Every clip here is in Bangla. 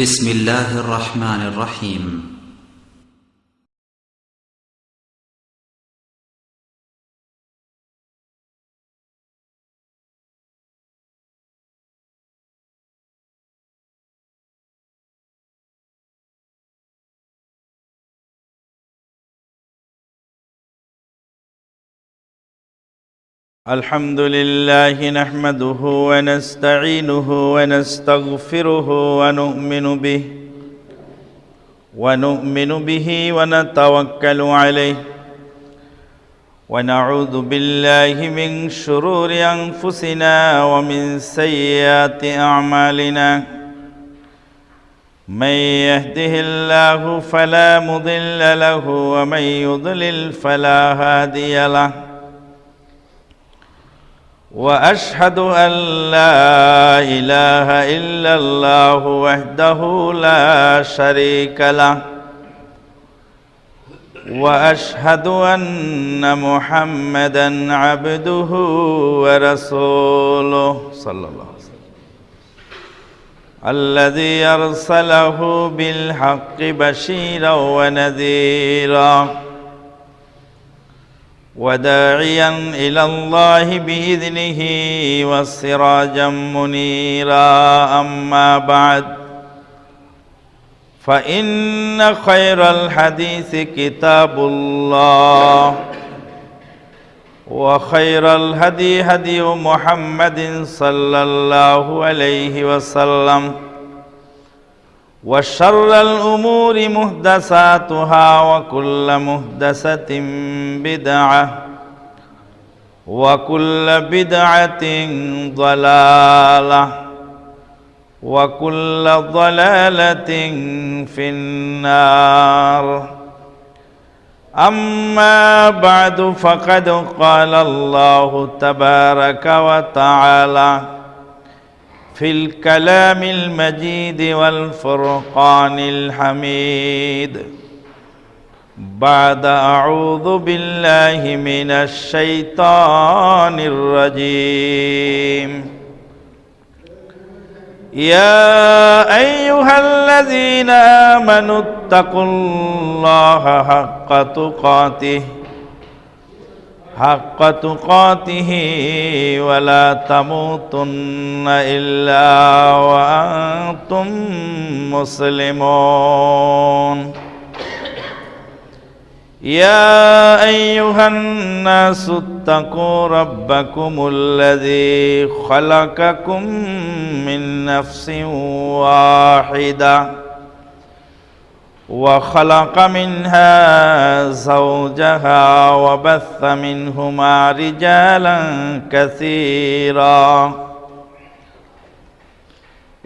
بسم الله الرحمن الرحيم. الحمد لله نحمده ونستعينه ونستغفره ونؤمن به ونؤمن به ونتوكل عليه ونعوذ بالله من شرور أنفسنا ومن سيئات أعمالنا من يهده الله فلا مضل له ومن يضلل فلا هادي له وأشهد أن لا إله إلا الله وحده لا شريك له. وأشهد أن محمدا عبده ورسوله. صلى الله عليه وسلم. الذي أرسله بالحق بشيرا ونذيرا. وداعيا إلى الله بإذنه وسراجا منيرا. أما بعد فإن خير الحديث كتاب الله وخير الهدي هدي محمد صلى الله عليه وسلم. وشر الأمور محدثاتها وكل محدثة بدعة وكل بدعة ضلالة وكل ضلالة في النار. أما بعد فقد قال الله تبارك وتعالى في الكلام المجيد والفرقان الحميد. بعد أعوذ بالله من الشيطان الرجيم. يا أيها الذين آمنوا اتقوا الله حق تقاته حق تقاته ولا تموتن إلا وأنتم مسلمون. يا أيها الناس اتقوا ربكم الذي خلقكم من نفس واحدة. وخلق منها زوجها وبث منهما رجالا كثيرا.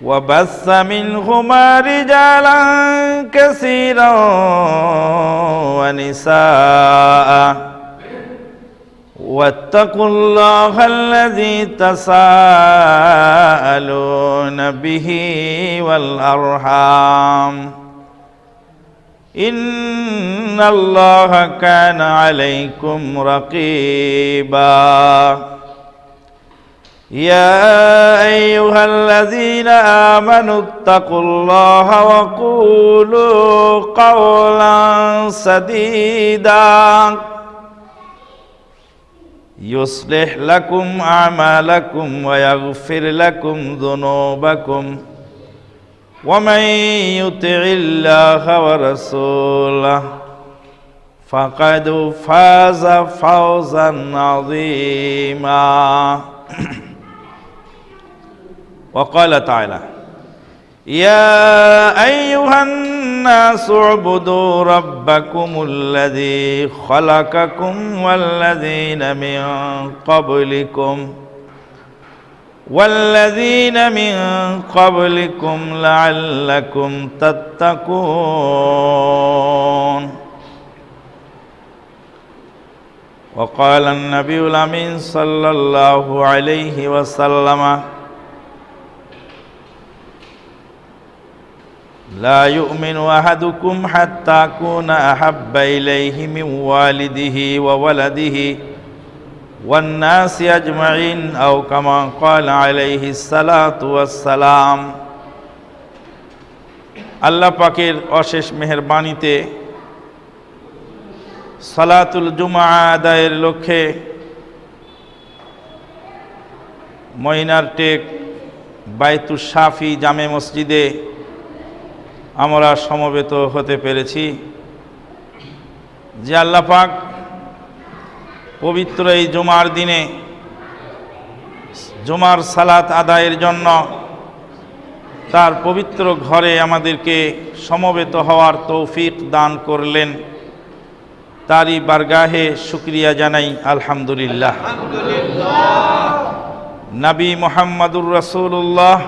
وبث منهما رجالا كثيرا ونساء. واتقوا الله الذي تساءلون به والأرحام. إن الله كان عليكم رقيبا. يا أيها الذين آمنوا اتقوا الله وقولوا قولا سديدا. يصلح لكم أعمالكم ويغفر لكم ذنوبكم. ومن يطع الله ورسوله فقد فاز فوزا عظيما. وقال تعالى يا أيها الناس اعبدوا ربكم الذي خلقكم والذين من قبلكم والذين من قبلكم لعلكم تتقون. وقال النبي الأمين صلى الله عليه وسلم لا يؤمن أحدكم حتى اكون أحب إليه من والده وولده. والناس اجمعين او كما قال عليه الصلاه والسلام আল্লাহ পাকের অশেষ মেহেরবাণীতে সালাতুল জুমা আদায়ের লক্ষ্যে মইনার টেক বাইতুল শাফি জামে মসজিদে আমরা সমবেত হতে পেরেছি যে আল্লাহ পাক পবিত্র এই জুমার দিনে, জুমার সালাত আদায়ের জন্য তার পবিত্র ঘরে আমাদেরকে সমবেত হওয়ার তৌফিক দান করলেন। তারই বারগাহে শুক্রিয়া জানাই, আলহামদুলিল্লাহ। নবী মোহাম্মদুর রসুল্লাহ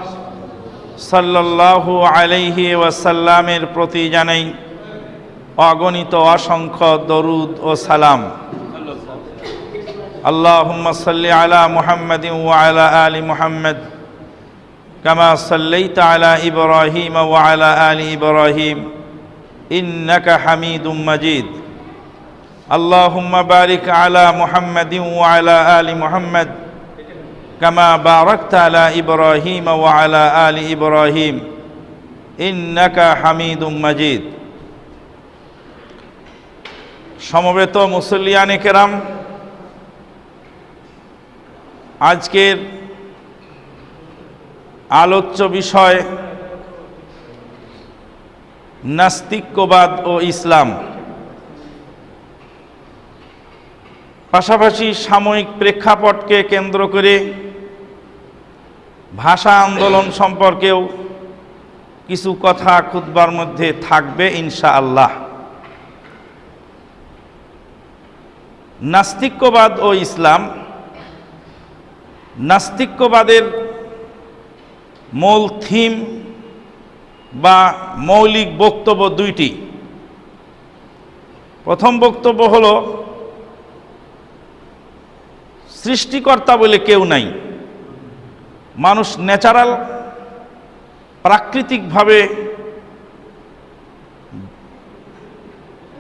সাল্লাল্লাহু আলাইহি ওয়াসাল্লামের প্রতি জানাই অগণিত অসংখ্য দরুদ ও সালাম। আল্লাহুম্মা সাল্লি আলা মুহাম্মাদিন ওয়া আলা আলি মুহাম্মদ কামা সাল্লাইতা আলা ইব্রাহিম ওয়া আলা আলি ইব্রাহিম ইন্নাকা হামিদুম মাজিদ আল্লাহুম্মা বারিক আলা মুহাম্মাদিন ওয়া আলা আলি মুহাম্মদ كما باركت على إبراهيم وعلى آل إبراهيم إنك حميد مجيد সমবেত মুসল্লিয়ানে কেরাম আজকের আলোচ্য বিষয় নাস্তিক্যবাদ ও ইসলাম। পাশাপাশি সাময়িক প্রেক্ষাপটকে কেন্দ্র করে ভাষা আন্দোলন সম্পর্কেও কিছু কথা খুতবার মধ্যে থাকবে ইনশা আল্লাহ নাস্তিক্যবাদ ও ইসলাম নাস্তিক্যবাদের মূল থিম বা মৌলিক বক্তব্য দুইটি। প্রথম বক্তব্য হল, সৃষ্টিকর্তা বলে কেউ নাই। মানুষ ন্যাচারাল, প্রাকৃতিকভাবে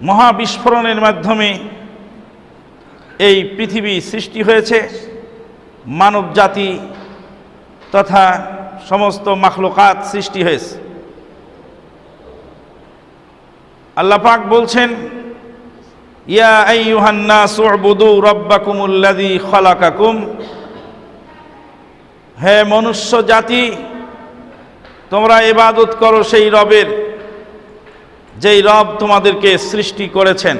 মহাবিস্ফোরণের মাধ্যমে এই পৃথিবী সৃষ্টি হয়েছে। মানব জাতি তথা সমস্ত মাখলুকাত সৃষ্টি হয়েছে। আল্লাপাক বলছেন, ইয়া আইয়ুহান্না সুবুদু রব্বাকুমুল্লাযী খালাকাকুম। হে মনুষ্য জাতি, তোমরা ইবাদত করো সেই রবের, যেই রব তোমাদেরকে সৃষ্টি করেছেন।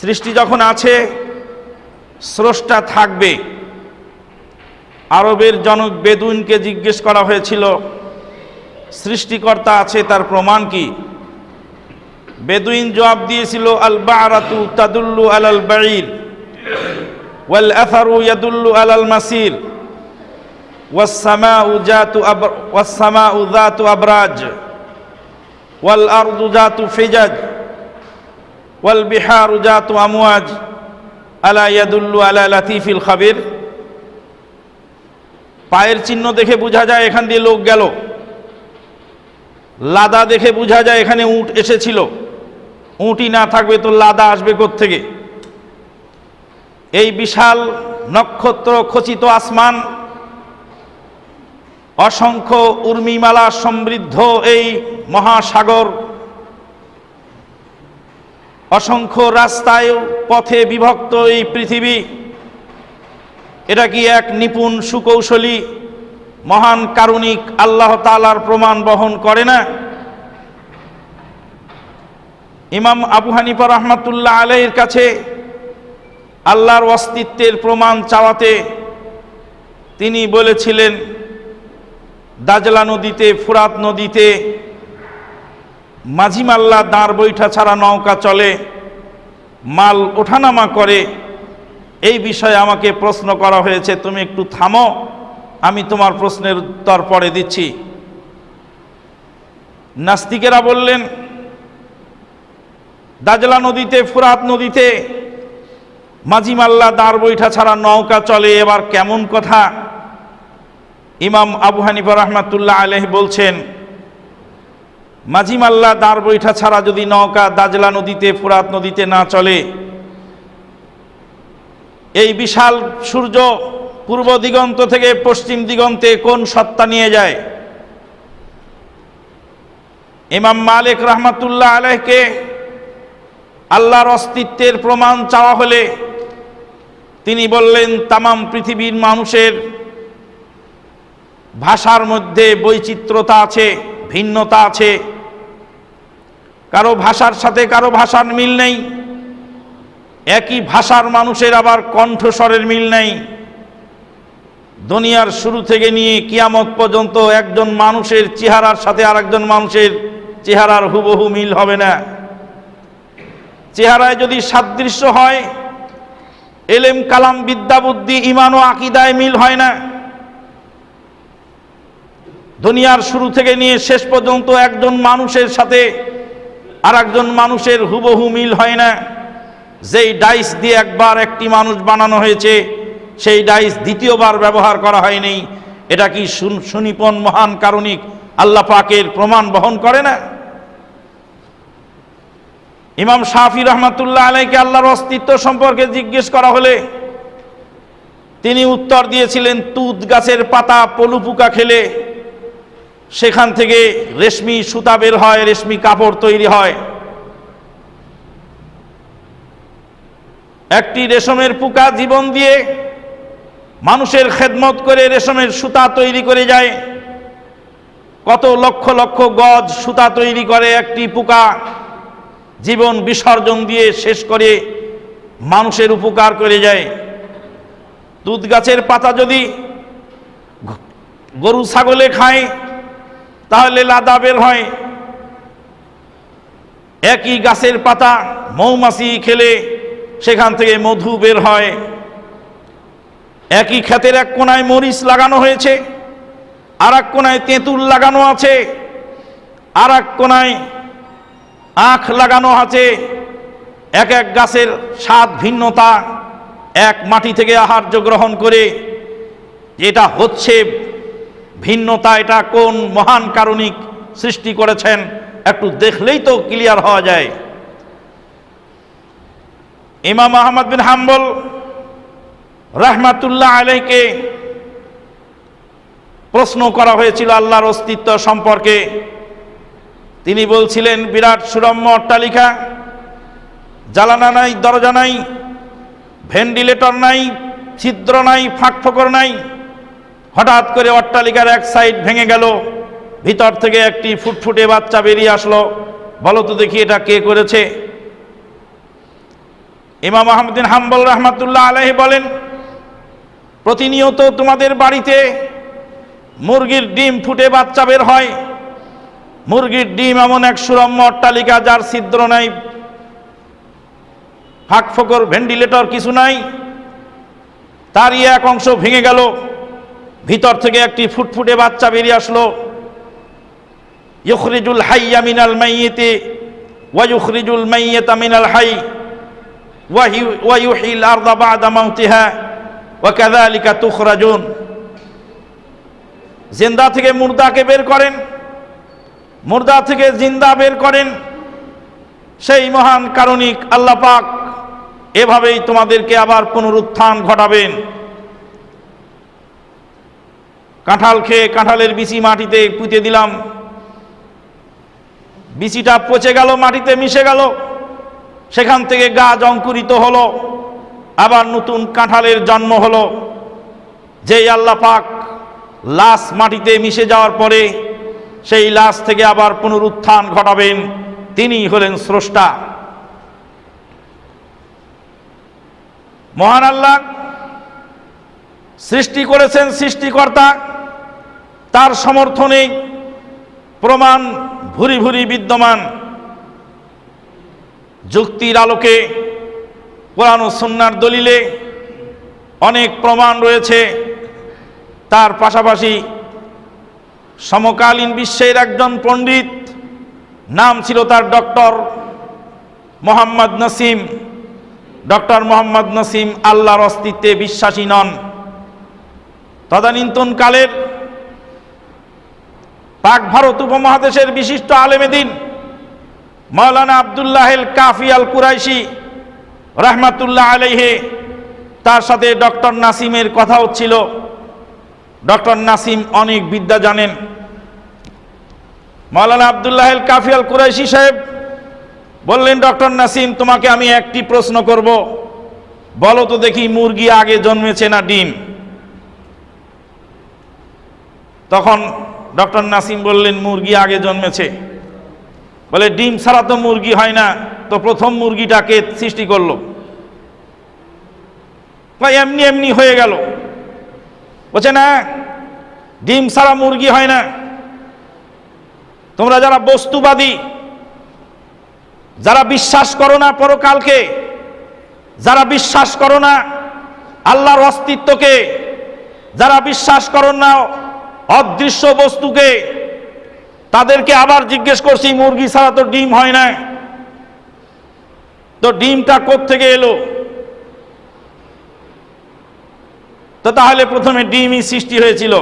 সৃষ্টি যখন আছে স্রষ্টা থাকবে আরবের জনক বেদুইনকে জিজ্ঞেস করা হয়েছিল সৃষ্টিকর্তা আছে তার প্রমাণ কি বেদুইন জবাব দিয়েছিল আল বারাতু তাদুল্লু আলাল বাঈর ওয়াল আথারু ইয়াদুল্লু আলাল মাসির والسماء ذات أبر والسماء ذات أبراج والأرض ذات فجاج والبحار ذات أمواج আলা ইয়াদুল্লু আলা লাতিফিল খাবির। পায়ের চিহ্ন দেখে বোঝা যায় এখান দিয়ে লোক গেল। লাদা দেখে বোঝা যায় এখানে উঁট এসেছিল। উঁটি না থাকবে তো লাদা আসবে থেকে। এই বিশাল নক্ষত্র খচিত আসমান, অসংখ্য উর্মিমালা সমৃদ্ধ এই মহাসাগর অসংখ্য রাস্তায় পথে বিভক্ত এই পৃথিবী। এটা কি এক নিপুণ সুকৌশলী, মহান কারুণিক আল্লাহ তালার প্রমাণ বহন করে না? ইমাম আবু হানিফা রহমাতুল্লাহ আলাইয়ের কাছে আল্লাহর অস্তিত্বের প্রমাণ চাওয়াতে তিনি বলেছিলেন, দাজলা নদীতে, ফুরাত নদীতে মাঝিমাল্লা দাঁড় বৈঠা ছাড়া নৌকা চলে, মাল ওঠানামা করে। এই বিষয়ে আমাকে প্রশ্ন করা হয়েছে, তুমি একটু থামো, আমি তোমার প্রশ্নের উত্তর পরে দিচ্ছি। নাস্তিকেরা বললেন, দাজলা নদীতে, ফুরাত নদীতে মাঝিমাল্লা দাঁড় বৈঠা ছাড়া নৌকা চলে, এবার কেমন কথা? ইমাম আবু হানিফা রহমাতুল্লাহ আলহ বলছেন মাঝিমাল্লা দাঁড় বৈঠা ছাড়া যদি নৌকা দাজলা নদীতে, ফুরাত নদীতে না চলে, এই বিশাল সূর্য পূর্ব দিগন্ত থেকে পশ্চিম দিগন্তে কোন সত্তা নিয়ে যায়? ইমাম মালিক রহমাতুল্লাহ আলহকে আল্লাহর অস্তিত্বের প্রমাণ চাওয়া হলে তিনি বললেন, তামাম পৃথিবীর মানুষের ভাষার মধ্যে বৈচিত্র্যতা আছে, ভিন্নতা আছে কারও ভাষার সাথে কারও ভাষার মিল নেই। একই ভাষার মানুষের আবার কণ্ঠস্বরের মিল নেই। দুনিয়ার শুরু থেকে নিয়ে কিয়ামত পর্যন্ত একজন মানুষের চেহারার সাথে আরেকজন মানুষের চেহারার হুবহু মিল হবে না। চেহারায় যদি সাদৃশ্য হয়, এলেম, কালাম, বিদ্যা, বুদ্ধি, ইমান ও আকিদায় মিল হয় না। দুনিয়ার শুরু থেকে নিয়ে শেষ পর্যন্ত একজন মানুষের সাথে আর একজন মানুষের হুবহু মিল হয় না। যেই ডাইস দিয়ে একবার একটি মানুষ বানানো হয়েছে, সেই ডাইস দ্বিতীয়বার ব্যবহার করা হয়নি। এটা কি সুন- সুনিপন মহান কারণিক আল্লাহ পাকের প্রমাণ বহন করে না? ইমাম শাফি রহমাতুল্লাহ আলাইকে আল্লাহর অস্তিত্ব সম্পর্কে জিজ্ঞেস করা হলে তিনি উত্তর দিয়েছিলেন, তুত গাছের পাতা পলু পোকা খেলে সেখান থেকে রেশমি সুতা বের হয়, রেশমি কাপড় তৈরি হয়। একটি রেশমের পোকা জীবন দিয়ে মানুষের খেদমত করে রেশমের সুতা তৈরি করে যায়। কত লক্ষ লক্ষ গজ সুতা তৈরি করে একটি পোকা জীবন বিসর্জন দিয়ে শেষ করে মানুষের উপকার করে যায়। দুধ গাছের পাতা যদি গরু, ছাগলে খায় তাহলে লাদা বের হয়। একই গাছের পাতা মৌমাছি খেলে সেখান থেকে মধু বের হয়। একই ক্ষেতের এক কোনায় মরিচ লাগানো হয়েছে আর এক কোনায় তেঁতুল লাগানো আছে আর এক কোনায় আখ লাগানো আছে। এক এক গাছের স্বাদ ভিন্নতা, এক মাটি থেকে আহার্য গ্রহণ করে এটা হচ্ছে ভিন্নতা এটা কোন মহান কারণিক সৃষ্টি করেছেন, একটু দেখলেই তো ক্লিয়ার হওয়া যায়। ইমাম আহমদ বিন হাম্বল রাহমাতুল্লাহ আলাইকে প্রশ্ন করা হয়েছিল আল্লাহর অস্তিত্ব সম্পর্কে। তিনি বলছিলেন, বিরাট সুরম্য অট্টালিকা, জ্বালানা নাই, দরজা নাই, ভেন্টিলেটর নাই, ছিদ্র নাই ফাঁক ফোকর নাই হঠাৎ করে অট্টালিকার এক সাইড ভেঙে গেল। ভিতর থেকে একটি ফুটফুটে বাচ্চা বেরিয়ে আসলো। বলো তো দেখি এটা কে করেছে। ইমাম আহমদিন হাম্বল রহমাতুল্লাহ আলহি বলেন, প্রতিনিয়ত তোমাদের বাড়িতে মুরগির ডিম ফুটে বাচ্চা বের হয়। মুরগির ডিম এমন এক সুরম্য অট্টালিকা যার ছিদ্র নাই। ফাঁক ফোকর ভেন্টিলেটর কিছু নাই। তারই এক অংশ ভেঙে গেল। ভিতর থেকে একটি ফুটফুটে বাচ্চা বেরিয়ে আসলো। ইউখরিজুল হাইয়া মিনাল মাইয়েতে ওয়াইউখরিজুল মাইয়েতা মিনাল হাই ওয়াইউহিল আরদা বাদা মাউতিহা ওয়া কাযালিকা তুখরাজুন। জিন্দা থেকে মুর্দাকে বের করেন, মুর্দা থেকে জিন্দা বের করেন। সেই মহান কারণিক আল্লাহ পাক এভাবেই তোমাদেরকে আবার পুনরুত্থান ঘটাবেন। কাঁঠাল খেয়ে কাঁঠালের বিচি মাটিতে পুঁতে দিলাম। বিচিটা পচে গেল, মাটিতে মিশে গেল। সেখান থেকে গাছ অঙ্কুরিত হলো। আবার নতুন কাঁঠালের জন্ম হলো। যেই আল্লাহ পাক লাশ মাটিতে মিশে যাওয়ার পরে সেই লাশ থেকে আবার পুনরুত্থান ঘটাবেন তিনি হলেন স্রষ্টা। মহান আল্লাহ সৃষ্টি করেছেন সৃষ্টিকর্তা। তার সমর্থনে প্রমাণ ভুরি ভুরি বিদ্যমান। যুক্তির আলোকে, কোরআন ও সুন্নার দলিলে অনেক প্রমাণ রয়েছে। তার পাশাপাশি সমকালীন বিশ্বের একজন পণ্ডিত, নাম ছিল তার ডক্টর মোহাম্মদ নসিম। ডক্টর মোহাম্মদ নসিম আল্লাহর অস্তিত্বে বিশ্বাসী নন। তদানীন্তন কালের পাক ভারত উপমহাদেশের বিশিষ্ট আলেমেদিন মৌলানা আবদুল্লাহেল কাফি আল কুরাইশি রহমাতুল্লাহ আলাইহে, তার সাথে ডক্টর নাসিমের কথা হচ্ছিল ডক্টর নাসিম অনেক বিদ্যা জানেন। মাওলানা আবদুল্লাহ আল কাফি আল কুরাইশি সাহেব বললেন, ডক্টর নাসিম, তোমাকে আমি একটি প্রশ্ন করব। বলো তো দেখি মুরগি আগে জন্মেছে না ডিম? তখন ডক্টর নাসিম বললেন, মুরগি আগে জন্মেছে। বলে, ডিম ছাড়া তো মুরগি হয় না, তো প্রথম মুরগিটাকে সৃষ্টি করল। এমনি এমনি হয়ে গেল। বলছে, না, ডিম ছাড়া মুরগি হয় না। তোমরা যারা বস্তুবাদী, যারা বিশ্বাস করো না পরকালকে, যারা বিশ্বাস করো না আল্লাহর অস্তিত্বকে, যারা বিশ্বাস করো না অদৃশ্য বস্তুকে তাদেরকে আবার জিজ্ঞেস করছি, মুরগি ছাড়া তো ডিম হয় না। তো ডিমটা থেকে এলো? তো তাহলে প্রথমে ডিমই সৃষ্টি হয়েছিল।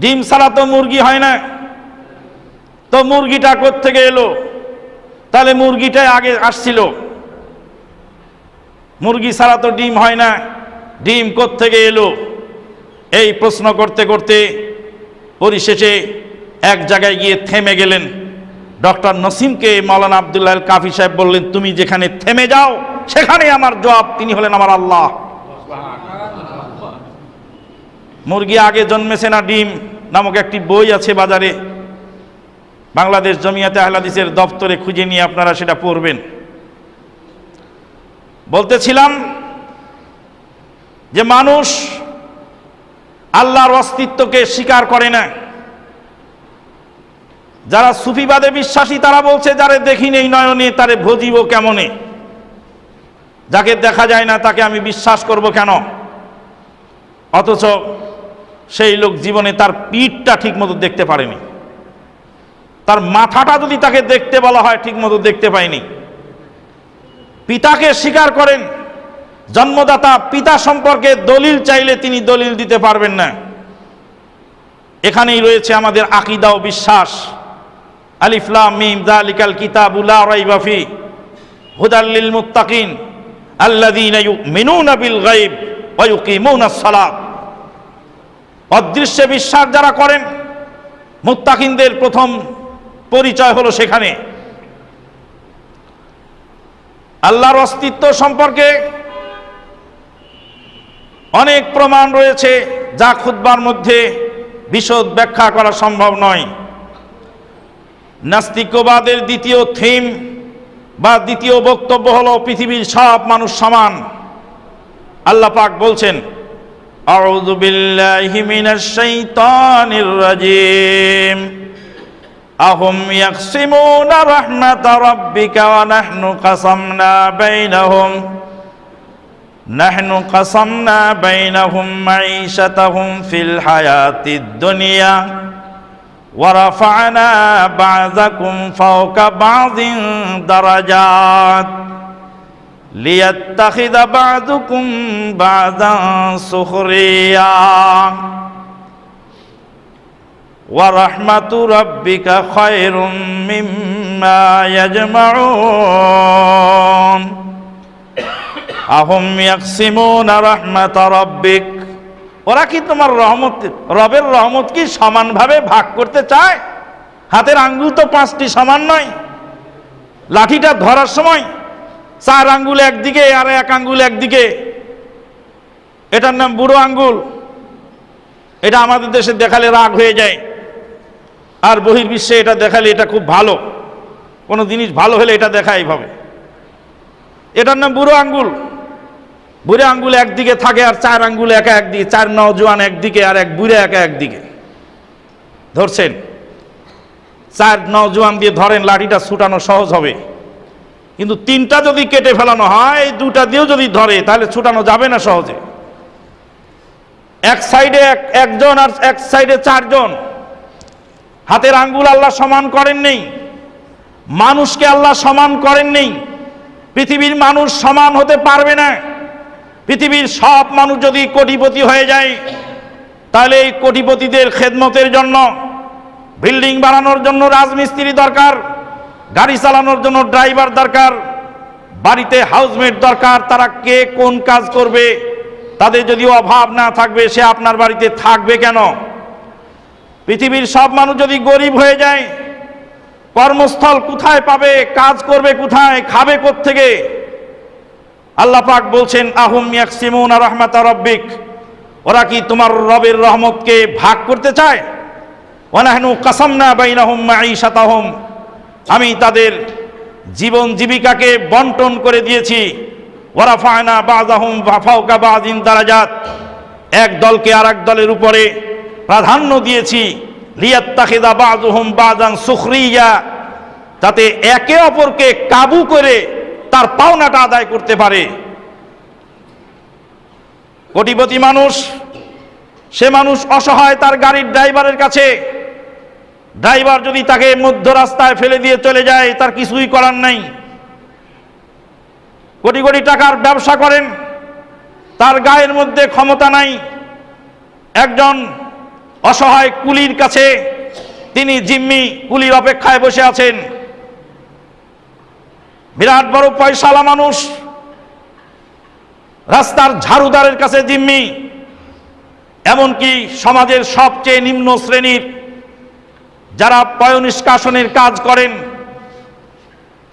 ডিম ছাড়া তো মুরগি হয় না। তো মুরগিটা থেকে এলো? তাহলে মুরগিটাই আগে আসছিল। মুরগি ছাড়া তো ডিম হয় না। ডিম থেকে এলো? এই প্রশ্ন করতে করতে পরিশেষে এক জায়গায় গিয়ে থেমে গেলেন। ডক্টর নসিমকে মৌলানা আবদুল্লাহ কাফি সাহেব বললেন, তুমি যেখানে থেমে যাও সেখানে আমার জবাব। তিনি হলেন আমার আল্লাহ। মুরগি আগে জন্মেছে না, ডিম নামক একটি বই আছে বাজারে। বাংলাদেশ জমিয়াতে আহলাদিসের দপ্তরে খুঁজে নিয়ে আপনারা সেটা পড়বেন। বলতেছিলাম যে মানুষ আল্লাহর অস্তিত্বকে স্বীকার করে না। যারা সুফিবাদে বিশ্বাসী, তারা বলছে, যারে দেখি নেই নয়নে, তারে ভজিব কেমনে? যাকে দেখা যায় না, তাকে আমি বিশ্বাস করব কেন? অথচ সেই লোক জীবনে তার পিঠটা ঠিক মতো দেখতে পারেনি। তার মাথাটা যদি তাকে দেখতে বলা হয় ঠিক মতো দেখতে পায়নি। পিতাকে স্বীকার করেন জন্মদাতা পিতা সম্পর্কে দলিল চাইলে তিনি দলিল দিতে পারবেন না। এখানেই রয়েছে আমাদের আকিদা ও বিশ্বাস। আলিফলাম মিম সালাত। অদৃশ্যে বিশ্বাস যারা করেন, মুত্তাকিনদের প্রথম পরিচয় হলো সেখানে। আল্লাহর অস্তিত্ব সম্পর্কে অনেক প্রমাণ রয়েছে যা খুদ্বার মধ্যে বিশদ ব্যাখ্যা করা সম্ভব নয়। নাস্তিকবাদের দ্বিতীয় থিম বা দ্বিতীয় বক্তব্য হল পৃথিবীর সব মানুষ সমান। আল্লাহ পাক বলছেন আহম نحن قسمنا بينهم معيشتهم في الحياة الدنيا ورفعنا بعضكم فوق بعض درجات ليتخذ بعضكم بعضا سخريا. ورحمة ربك خير مما يجمعون. আহম ইয়াকসিমুন রাহমাত রাব্বিক। ওরা কি তোমার রহমত, রবের রহমত কি সমানভাবে ভাগ করতে চায়? হাতের আঙ্গুল তো পাঁচটি সমান নয়। লাঠিটা ধরার সময় চার আঙ্গুল একদিকে আর এক আঙ্গুল একদিকে। এটার নাম বুড়ো আঙ্গুল। এটা আমাদের দেশে দেখালে রাগ হয়ে যায়। আর বহির্বিশ্বে এটা দেখালে এটা খুব ভালো। কোনো জিনিস ভালো হলে এটা দেখাই ভাবে এটার নাম বুড়ো আঙ্গুল। বুড়ে আঙ্গুল একদিকে থাকে আর চার আঙ্গুল একা একদিকে, চার নজওয়ান একদিকে আর এক বুড়ে একা একদিকে। ধরছেন? চার নজওয়ান দিয়ে ধরেন লাঠিটা ছুটানো সহজ হবে। কিন্তু তিনটা যদি কেটে ফেলানো হয়, দুটা দিয়েও যদি ধরে, তাহলে ছুটানো যাবে না সহজে। এক সাইডে এক, একজন আর এক সাইডে চারজন। হাতের আঙ্গুল আল্লাহ সমান করেন নেই। মানুষকে আল্লাহ সমান করেন নেই। পৃথিবীর মানুষ সমান হতে পারবে না। পৃথিবীর সব মানুষ যদি কোটিপতি হয়ে যায়, তাহলে এই কোটিপতিদের খেদমতের জন্য, বিল্ডিং বানানোর জন্য রাজমিস্ত্রি দরকার, গাড়ি চালানোর জন্য ড্রাইভার দরকার, বাড়িতে হাউসমেট দরকার, তারা কে কোন কাজ করবে, তাদের যদি অভাব না থাকবে, সে আপনার বাড়িতে থাকবে কেন? পৃথিবীর সব মানুষ যদি গরিব হয়ে যায়, কর্মস্থল কোথায় পাবে, কাজ করবে কোথায়, খাবে থেকে আল্লাহ পাক বলছেন, আহুম ইয়াকসিমুন রহমাতা রব্বিক। ওরা কি তোমার রবের রহমতকে ভাগ করতে চায়? ওনাহনু কাসামনা বাইনাহুম মাঈশাতাহুম। আমি তাদের জীবন জীবিকাকে বন্টন করে দিয়েছি। ওরাফায়না বাজাহুম ফাফাউকা বাজিন দারাজাত। এক দলকে আর এক দলের উপরে প্রাধান্য দিয়েছি। লিয়াত্তাখিদা বাজুহুম বাজান সুখরিয়া। যাতে একে অপরকে কাবু করে তার পাওনাটা আদায় করতে পারে। কোটিপতি মানুষ, সে মানুষ অসহায় তার গাড়ির ড্রাইভারের কাছে। ড্রাইভার যদি তাকে মধ্য রাস্তায় ফেলে দিয়ে চলে যায়, তার কিছুই করার নাই। কোটি কোটি টাকার ব্যবসা করেন, তার গায়ের মধ্যে ক্ষমতা নাই। একজন অসহায় কুলির কাছে তিনি জিম্মি কুলির অপেক্ষায় বসে আছেন। বিরাট বড় পয়সালা মানুষ। রাস্তার ঝাড়ুদারের কাছে জিম্মি। এমনকি সমাজের সবচেয়ে নিম্ন শ্রেণির যারা পয়নিষ্কাশনের কাজ করেন,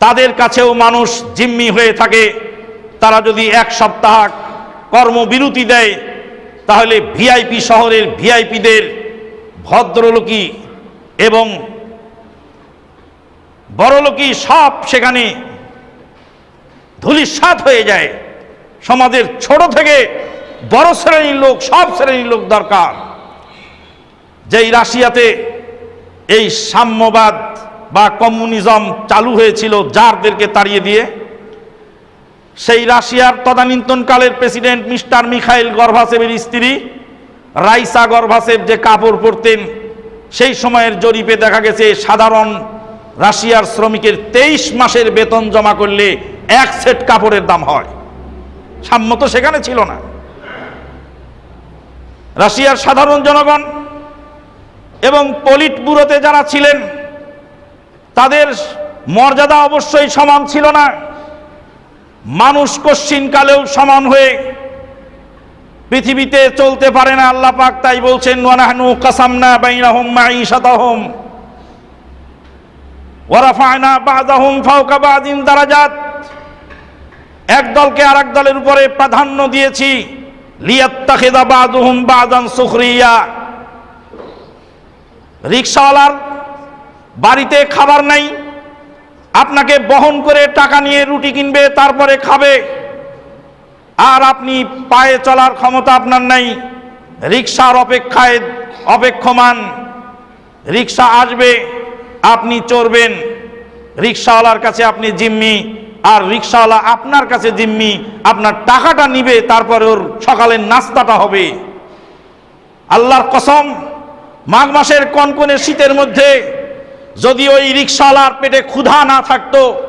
তাদের কাছেও মানুষ জিম্মি হয়ে থাকে। তারা যদি এক সপ্তাহ কর্মবিরতি দেয়, তাহলে ভিআইপি শহরের ভিআইপিদের ভদ্রলোকী এবং বড়লোকী সব সেখানে ধুলিস্বাদ হয়ে যায়। সমাজের ছোট থেকে বড় শ্রেণির লোক, সব শ্রেণির লোক দরকার। যেই রাশিয়াতে এই সাম্যবাদ বা কমিউনিজম চালু হয়েছিল জারদেরকে তাড়িয়ে দিয়ে, সেই রাশিয়ার তদানীন্তনকালের প্রেসিডেন্ট মিস্টার মিখাইল গর্ভাসেবের স্ত্রী রাইসা গর্ভাসেব যে কাপড় পরতেন, সেই সময়ের জরিপে দেখা গেছে, সাধারণ রাশিয়ার শ্রমিকের তেইশ মাসের বেতন জমা করলে এক সেট কাপড়ের দাম হয়। সাম্য তো সেখানে ছিল না। রাশিয়ার সাধারণ জনগণ এবং পলিট ব্যুরোতে যারা ছিলেন, তাদের মর্যাদা অবশ্যই সমান ছিল না। মানুষ কশ্চিনকালেও সমান হয়ে পৃথিবীতে চলতে পারে না, আল্লাহ পাক তাই বলছেন, ওয়ানাহনু কাসামনা বাইনাহুম মাঈশাতাহুম ওয়ারাফায়না বাদাহুম ফাওকা বাদিন দারাজাত। এক দলকে আরেক দলের উপরে প্রাধান্য দিয়েছি। রিক্সাওয়ালার বাড়িতে খাবার নাই। আপনাকে বহন করে টাকা নিয়ে রুটি কিনবে, তারপরে খাবে। আর আপনি পায়ে চলার ক্ষমতা আপনার নাই। রিক্সার অপেক্ষায় অপেক্ষমান। রিক্সা আসবে, আপনি চড়বেন। রিক্সাওয়ালার কাছে আপনি জিম্মি। আর রিক্সাওয়ালা আপনার কাছে জিম্মি, আপনার টাকাটা নিবে, তারপরে ওর সকালের নাস্তাটা হবে। আল্লাহর কসম, মাঘ মাসের কনকনে শীতের মধ্যে যদি ওই রিক্সাওয়ালার পেটে ক্ষুধা না থাকতো,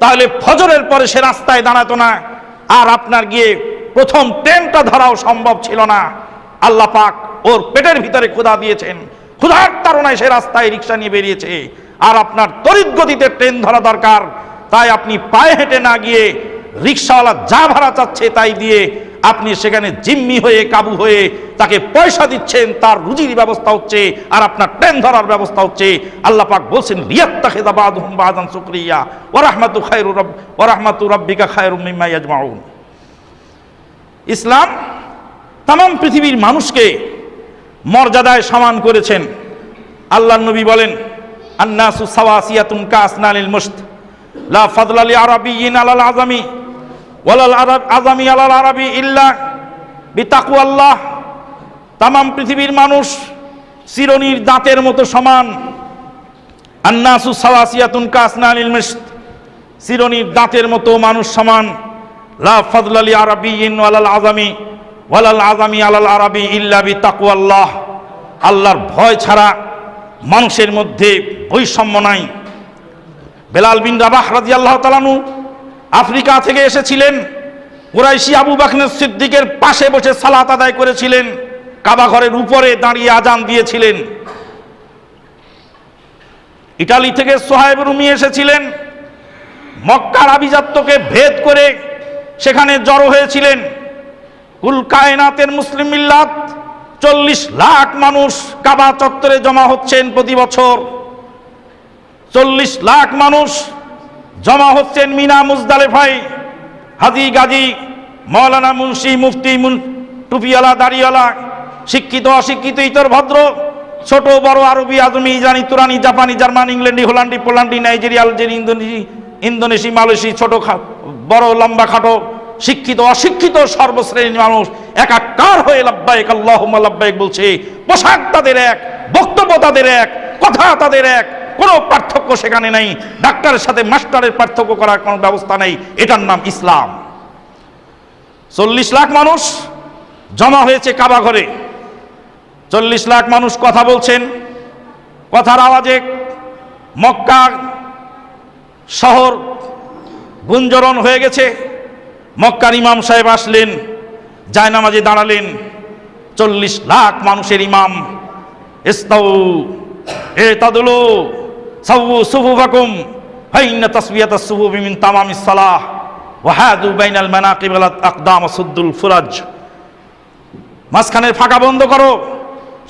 তাহলে ফজরের পরে সে রাস্তায় দাঁড়াতো না। আর আপনার গিয়ে প্রথম ট্রেনটা ধরাও সম্ভব ছিল না। আল্লাহ পাক ওর পেটের ভিতরে ক্ষুধা দিয়েছেন। ক্ষুধার তারণায় সে রাস্তায় রিক্সা নিয়ে বেরিয়েছে। আর আপনার তড়িৎ গতিতে ট্রেন ধরা দরকার। তাই আপনি পায়ে হেঁটে না গিয়ে রিক্সাওয়ালা যা ভাড়া চাচ্ছে তাই দিয়ে আপনি সেখানে জিম্মি হয়ে, কাবু হয়ে তাকে পয়সা দিচ্ছেন, তার রুজির ব্যবস্থা হচ্ছে আর আপনার ট্রেন ধরার ব্যবস্থা হচ্ছে। আল্লাহ পাক বলছেন রিয়াত্তা খেদা বাদহুম বাদান শুকরিয়া ও রাহমাতু খায়রু রব ও রাহমাতু রাব্বিকা খায়রুম মিম্মা ইসলাম তাম পৃথিবীর মানুষকে মর্যাদায় সমান করেছেন। আল্লাহ নবী বলেন, আন্নাসু সাওয়াসিয়াতুন কাসনালিল মুস্ত লা ফাদলালি আরাবিয়িন আলাল আজামি ওয়ালাল আরব আলাল আরবি ইল্লা বিতাকু আল্লাহ তাম পৃথিবীর মানুষ চিরনির দাঁতের মতো সমান। আন্নাসু সাওয়াসিয়াতুন কাসনালিল মুস্ত চিরনির দাঁতের মতো মানুষ সমান। লা ফাদলালি আরাবিয়িন ওয়ালাল আজামি ওয়ালাল আজামি আলাল আরবি ইল্লা বিতাকু আল্লাহ আল্লাহর ভয় ছাড়া মানুষের মধ্যে বৈষম্য নাই। বেলাল বিন রাবাহ রাজি আল্লাহ তালানু আফ্রিকা থেকে এসেছিলেন। কুরাইশি আবু বাকনের সিদ্দিকের পাশে বসে সালাত আদায় করেছিলেন। কাবা ঘরের উপরে দাঁড়িয়ে আজান দিয়েছিলেন। ইটালি থেকে সোহাইব রুমি এসেছিলেন। মক্কার আভিজাত্যকে ভেদ করে সেখানে জড়ো হয়েছিলেন। কুল কায়নাতের মুসলিম মিল্লাত চল্লিশ লাখ মানুষ কাবা চত্বরে জমা হচ্ছেন প্রতি বছর। চল্লিশ লাখ মানুষ জমা হচ্ছেন মিনা মুজদালেফাই, হাজি গাজী, মৌলানা মুন্সি মুফতি মুন টুপিওয়ালা, দাড়িওয়ালা, শিক্ষিত, অশিক্ষিত, ইতর ভদ্র, ছোট, বড়, আরবি আদমি ইরানি, তুরানি, জাপানি, জার্মান, ইংল্যান্ডি, হোল্যান্ডি, পোল্যান্ডি নাইজেরিয়া আলজেরি ইন্দোনেশি ইন্দোনেশি, মালয়েশি, ছোট বড়, লম্বা, খাটো, শিক্ষিত, অশিক্ষিত, সর্বশ্রেণীর মানুষ একাকার হয়ে লাব্বাইক আল্লাহুম্মা লাব্বাইক বলছে, পোশাক তাদের এক, বক্তব্য তাদের এক, কথা তাদের এক। কোনো পার্থক্য সেখানে নেই। ডাক্তারের সাথে মাস্টারের পার্থক্য করার কোনো ব্যবস্থা নেই। এটার নাম ইসলাম। চল্লিশ লাখ মানুষ জমা হয়েছে কাবা ঘরে। চল্লিশ লাখ মানুষ কথা বলছেন। কথার আওয়াজে মক্কা শহর গুঞ্জরণ হয়ে গেছে। মক্কার ইমাম সাহেব আসলেন, জায়নামাজে দাঁড়ালেন। চল্লিশ লাখ মানুষের ইমাম। ইস্তাউ, এ তাদুলু। সাউ সুফুফাকুম ফাইন্না তাসবিয়াতাস সুফুফি মিন তামামিস সালাহ বাইনাল সুদ্দুল মাঝখানের ফাঁকা বন্ধ করো,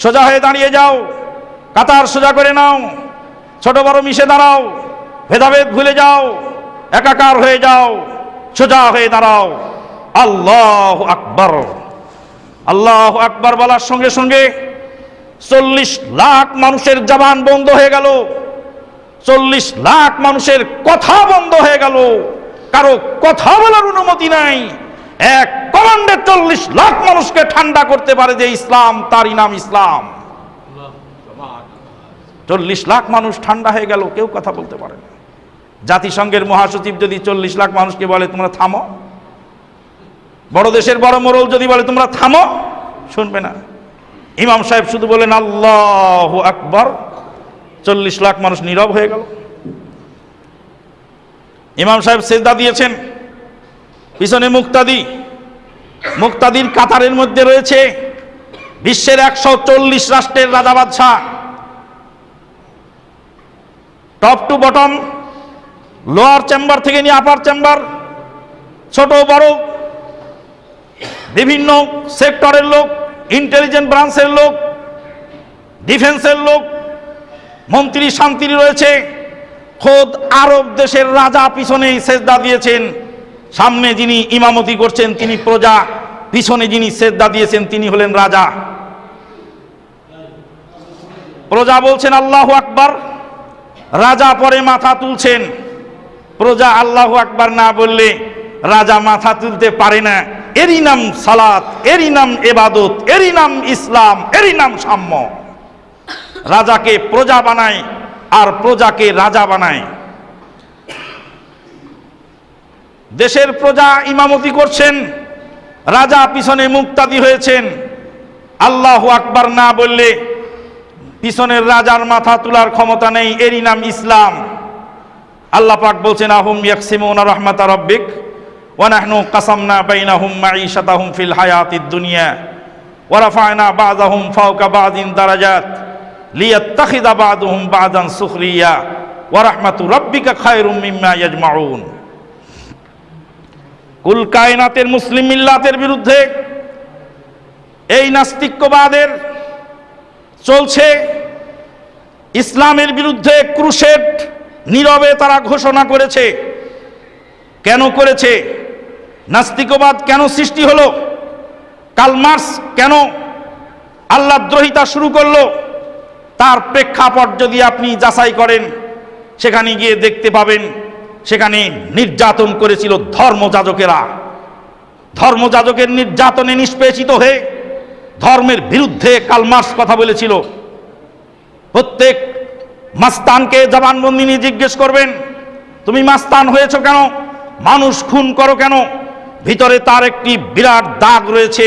সোজা হয়ে দাঁড়িয়ে যাও, কাতার সোজা করে নাও, ছোট বড় মিশে দাঁড়াও, ভেদাভেদ ভুলে যাও, একাকার হয়ে যাও, সোজা হয়ে দাঁড়াও। আল্লাহ আকবর। আল্লাহ আকবর বলার সঙ্গে সঙ্গে চল্লিশ লাখ মানুষের জবান বন্ধ হয়ে গেল। চল্লিশ লাখ মানুষের কথা বন্ধ হয়ে গেল। কারও কথা বলার অনুমতি নাই। এক কমান্ডে চল্লিশ লাখ মানুষকে ঠান্ডা করতে পারে যে ইসলাম, তারই নাম ইসলাম। চল্লিশ লাখ মানুষ ঠান্ডা হয়ে গেল, কেউ কথা বলতে পারে না। জাতিসংঘের মহাসচিব যদি চল্লিশ লাখ মানুষকে বলে, তোমরা থামো। বড় দেশের বড় মোরল যদি বলে, তোমরা থামো, শুনবে না। ইমাম সাহেব শুধু বলেন, আল্লাহ আকবর। চল্লিশ লাখ মানুষ নীরব হয়ে গেল। ইমাম সাহেব সেজদা দিয়েছেন। পিছনে মুক্তাদি। মুক্তাদির কাতারের মধ্যে রয়েছে বিশ্বের একশো চল্লিশ রাষ্ট্রের রাজা বাদশাহ। Top to bottom lower chamber থেকে নিয়ে আপার চেম্বার ছোট বড়, বিভিন্ন সেক্টরের লোক ইন্টেলিজেন্ট ব্রাঞ্চের লোক ডিফেন্সের লোক মন্ত্রী শান্তি রয়েছে। খোদ আরব দেশের রাজা পিছনেই সেজদা দিয়েছেন। সামনে যিনি ইমামতি করছেন, তিনি প্রজা। পিছনে যিনি সেজদা দিয়েছেন, তিনি হলেন রাজা। প্রজা বলছেন, আল্লাহ আকবার। রাজা পরে মাথা তুলছেন। প্রজা আল্লাহ আকবার না বললে রাজা মাথা তুলতে পারে না। এরই নাম সালাত, এরই নাম এবাদত, এরই নাম ইসলাম, এরই নাম সাম্য। রাজাকে প্রজা বানায় আর প্রজাকে রাজা বানায়। দেশের প্রজা ইমামতি করছেন, রাজা পিছনে মুক্তাদি হয়েছেন। আল্লাহ আকবার না বললে পিছনের রাজার মাথা তোলার ক্ষমতা নেই, এরই নাম ইসলাম। আল্লাহ পাক বলছেন, আহুম ইয়াকসিমুনা রাহমাতা রাব্বিক, ওয়া নাহনু কাসামনা বাইনাহুম মাঈশাতাহুম ফিল হায়াতিদ দুনিয়া, ওয়া রাফা'না বা'দাহুম ফাওকা বা'দিন দারাজাত। লিয়াত্তাখিযা বা'দুহুম বা'দান সুখরিয়া ওয়া রাহমাতু রাব্বিকা খায়রুম মিম্মা ইয়াজমাউন। কুল কায়নাতের মুসলিম মিল্লাতের বিরুদ্ধে এই নাস্তিক্যবাদের চলছে ইসলামের বিরুদ্ধে ক্রুশেড নীরবে তারা ঘোষণা করেছে। কেন করেছে? নাস্তিকবাদ কেন সৃষ্টি হলো? কালমার্স কেন আল্লাহ দ্রোহিতা শুরু করল? তার প্রেক্ষাপট যদি আপনি যাচাই করেন, সেখানে গিয়ে দেখতে পাবেন, সেখানে নির্যাতন করেছিল ধর্মযাজকেরা ধর্মযাজকের নির্যাতনে নিষ্পেষিত হয়ে ধর্মের বিরুদ্ধে কালমার্স কথা বলেছিল। প্রত্যেক মাস্তানকে জবানবন্দি নিয়ে জিজ্ঞেস করবেন, তুমি মাস্তান হয়েছ কেন? মানুষ খুন করো কেন? ভিতরে তার একটি বিরাট দাগ রয়েছে।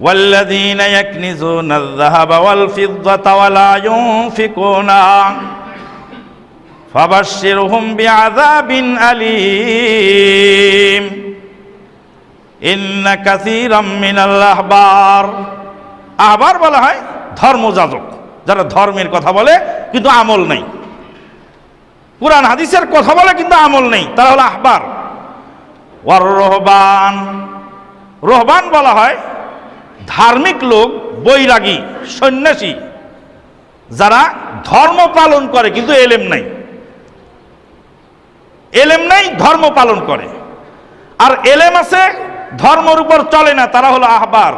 والذين يكنزون الذهب والفضة ولا ينفقونها فبشرهم بعذاب أليم إن كثيرا من الأحبار আহবার বলা হয় ধর্মযাজক যারা ধর্মের কথা বলে কিন্তু আমল নেই কোরআন হাদিসের কথা বলে কিন্তু আমল নেই তারা হলো আহবার ওয়ার রহবান রহবান বলা হয় ধার্মিক লোক, বৈরাগী, সন্ন্যাসী, যারা ধর্ম পালন করে কিন্তু এলেম নাই। এলেম নাই, ধর্ম পালন করে। আর এলেম আছে, ধর্মের উপর চলে না, তারা হলো আহবার।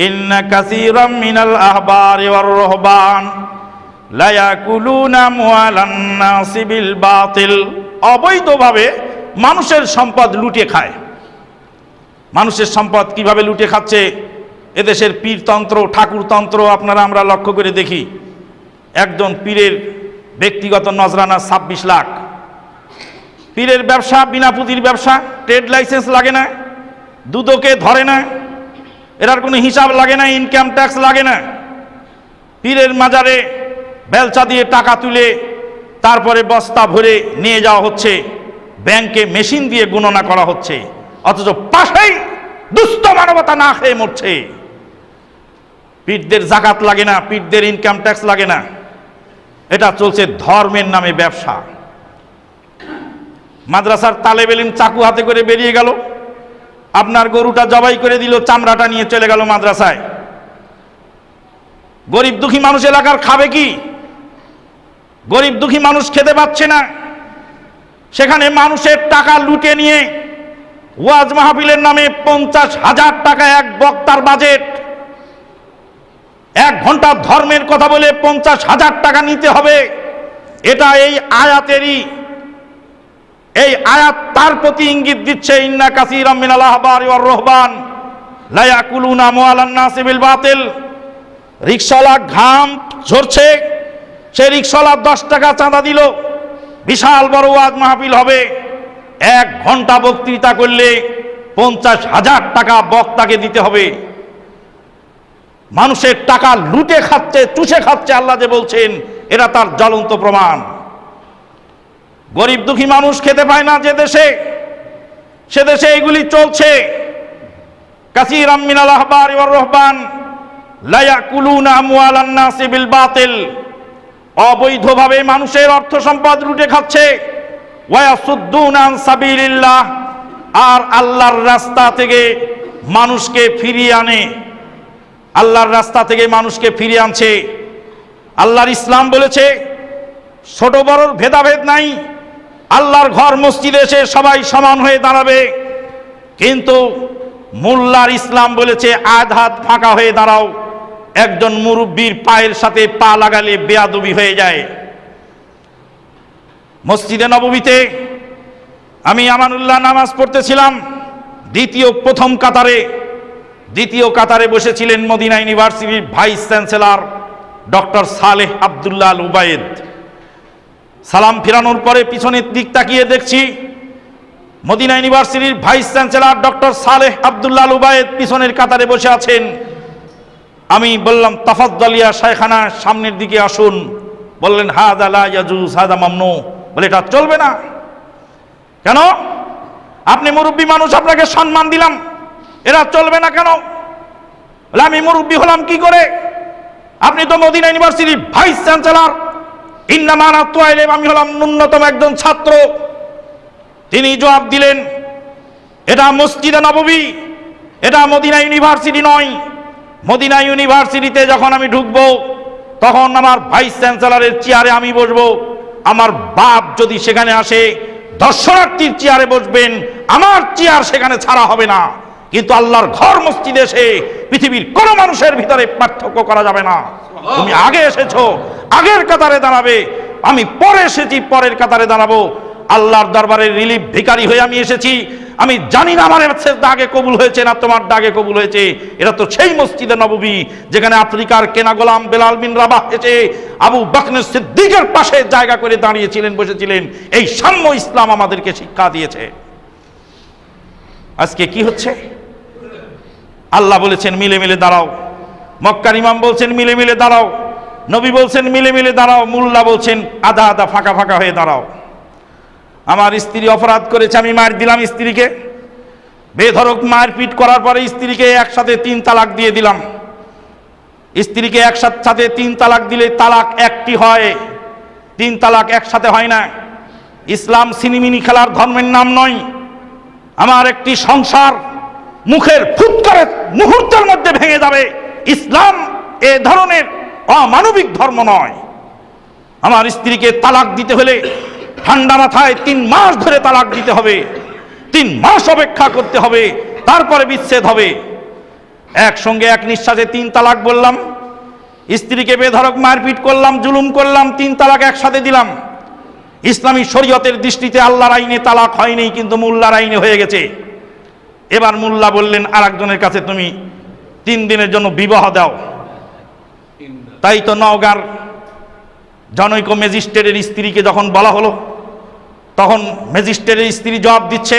ইন্না কাসীরাম মিনাল আহবারি ওয়ার রহবান। লা ইয়াকুলুনা মুআলান নাসি বিল বাতিল। অবৈধভাবে মানুষের সম্পদ লুটে খায়। মানুষের সম্পদ কীভাবে লুটে খাচ্ছে? এদেশের পীরতন্ত্র, ঠাকুরতন্ত্র আপনারা আমরা লক্ষ্য করে দেখি। একজন পীরের ব্যক্তিগত নজরানা ছাব্বিশ লাখ। পীরের ব্যবসা, বিনা পুঁজির ব্যবসা, ট্রেড লাইসেন্স লাগে না, দুদকে ধরে না এটার কোনো হিসাব লাগে না ইনকাম ট্যাক্স লাগে না। পীরের মাজারে বেলচা দিয়ে টাকা তুলে তারপরে বস্তা ভরে নিয়ে যাওয়া হচ্ছে, ব্যাংকে মেশিন দিয়ে গণনা করা হচ্ছে, অথচ পাশেই দুস্থ মানবতা না খেয়ে মরছে। পীরদের জাকাত লাগে না, পীরদের ইনকাম ট্যাক্স লাগে না। এটা চলছে ধর্মের নামে ব্যবসা। মাদ্রাসার তালেব এলিম চাকু হাতে করে বেরিয়ে গেল। আপনার গরুটা জবাই করে দিল, চামড়াটা নিয়ে চলে গেল মাদ্রাসায়। গরিব দুঃখী মানুষ এলাকার খাবে কি? গরিব দুঃখী মানুষ খেতে পাচ্ছে না। সেখানে মানুষের টাকা লুটে নিয়ে ওয়াজ মাহফিলের নামে পঞ্চাশ হাজার টাকা এক বক্তার বাজেট। এক ঘণ্টা ধর্মের কথা বলে পঞ্চাশ হাজার টাকা নিতে হবে। এটা এই আয়াতেরই। এই আয়াত তার প্রতি ইঙ্গিত দিচ্ছে, ইন্না কাসিরাম মিনাল আহবার ওয়ার রহবান, লা ইয়াকুলুনা মুআলান নাসি বিল বাতিল। রিকশাওয়ালা ঘাম ঝরছে, সে রিকশাওয়ালা দশ টাকা চাঁদা দিল। বিশাল বড় ওয়াজ মাহফিল হবে। এক ঘণ্টা বক্তৃতা করলে পঞ্চাশ হাজার টাকা বক্তাকে দিতে হবে। মানুষের টাকা লুটে খাচ্ছে, চুষে খাচ্ছে, আল্লাহ যে বলছেন, এরা তার জ্বলন্ত প্রমাণ। গরিব দুঃখী মানুষ খেতে পায় না যে দেশে। সে দেশে এগুলি চলছে। কাসির আমিনাল আহবার নাসি বিল বাতিল। অবৈধভাবে মানুষের অর্থ সম্পদ লুটে খাচ্ছে। আর আল্লাহর রাস্তা থেকে মানুষকে ফিরিয়ে আনে। আল্লাহর রাস্তা থেকে মানুষকে ফিরিয়ে আনছে। আল্লাহর ইসলাম বলেছে, ছোট বড়র ভেদাভেদ নাই। আল্লাহর ঘর মসজিদে এসে সবাই সমান হয়ে দাঁড়াবে। কিন্তু মোল্লার ইসলাম বলেছে, আধ হাত ফাঁকা হয়ে দাঁড়াও। একজন মুরব্বীর পায়ের সাথে পা লাগালে বেয়াদবি হয়ে যায়। মসজিদে নববীতে আমি আমানুল্লাহ নামাজ পড়তেছিলাম, দ্বিতীয় প্রথম কাতারে। দ্বিতীয় কাতারে বসেছিলেন মদিনা ইউনিভার্সিটির vice chancellor doctor Saleh Abdullah Ubaid. সালাম ফিরানোর পরে পিছনের দিক তাকিয়ে দেখছি মদিনা ইউনিভার্সিটির vice chancellor doctor Saleh Abdullah Ubaid পিছনের কাতারে বসে আছেন। আমি বললাম, তাফাদ্দালিয়া শায়খানা সামনের দিকে আসুন। বললেন, হাদা লা ইয়াজুজ, হাদা মামনু। বলে, এটা চলবে না। কেন? আপনি মুরব্বী মানুষ, আপনাকে সম্মান দিলাম। এরা চলবে না কেন? আমি মুরব্বী হলাম কি করে? আপনি তো মদিনা ইউনিভার্সিটির ভাইস চ্যান্সেলর। ইন্নামানা আমি হলাম ন্যূনতম একজন ছাত্র। তিনি জবাব দিলেন, এটা মসজিদে নববী, এটা মদিনা ইউনিভার্সিটি নয়। মদিনা ইউনিভার্সিটিতে যখন আমি ঢুকবো, তখন আমার ভাইস চ্যান্সেলরের চেয়ারে আমি বসবো। আমার বাপ যদি সেখানে আসে, দর্শনার্থীর চেয়ারে বসবেন, আমার চেয়ার সেখানে ছাড়া হবে না। কিন্তু আল্লাহর ঘর মসজিদে এসে পৃথিবীর কোন মানুষের ভিতরে পার্থক্য করা যাবে না। তুমি আগে এসেছ, আগের কাতারে দাঁড়াবে, আমি পরে এসেছি, পরের কাতারে দাঁড়াবো। আল্লাহর দরবারে রিলিফ ভিকারি হয়ে আমি এসেছি। আমি জানি না আমার দাগে কবুল হয়েছে না তোমার দাগে কবুল হয়েছে। এটা তো সেই মসজিদে নববী, যেখানে আফ্রিকার কেনা গোলাম বেলাল বিন রাবাহ এসে আবু বকনের সিদ্দিকের পাশে জায়গা করে দাঁড়িয়েছিলেন, বসেছিলেন। এই সাম্য ইসলাম আমাদেরকে শিক্ষা দিয়েছে। আজকে কি হচ্ছে? আল্লাহ বলেছেন, মিলে মিলে দাঁড়াও। মক্কার ইমাম বলছেন, মিলে মিলে দাঁড়াও। নবী বলছেন, মিলে মিলে দাঁড়াও। মুল্লা বলছেন, আধা আধা ফাঁকা ফাঁকা হয়ে দাঁড়াও। আমার স্ত্রী অপরাধ করেছে, আমি মার দিলাম স্ত্রীকে। বেধরক মারপিট করার পরে স্ত্রীকে একসাথে তিন তালাক দিয়ে দিলাম। স্ত্রীকে একসাথে তিন তালাক দিলে তালাক একটি হয়। তিন তালাক একসাথে হয় না। ইসলাম সিনিমিনি খেলার ধর্মের নাম নয়। আমার একটি সংসার মুখের ফুৎকারে মুহূর্তের মধ্যে ভেঙে যাবে। ইসলাম এ ধরনের অমানবিক ধর্ম নয়। আমার স্ত্রীকে তালাক দিতে হলে ঠান্ডা মাথায় তিন মাস ধরে তালাক দিতে হবে। তিন মাস অপেক্ষা করতে হবে, তারপরে বিচ্ছেদ হবে। একসঙ্গে এক নিঃশ্বাসে তিন তালাক বললাম। স্ত্রীকে বেধরক মারপিট করলাম, জুলুম করলাম, তিন তালাক একসাথে দিলাম। ইসলামী শরীয়তের দৃষ্টিতে আল্লাহর আইনে তালাক হয়নি, কিন্তু মোল্লার আইনে হয়ে গেছে। এবার মোল্লা বললেন আর একজনের কাছে তুমি তিন দিনের জন্য বিবাহ দাও। তাই তো নওগাঁর জনৈক ম্যাজিস্ট্রেটের স্ত্রীকে যখন বলা হলো, তখন ম্যাজিস্ট্রেটের স্ত্রী জবাব দিচ্ছে,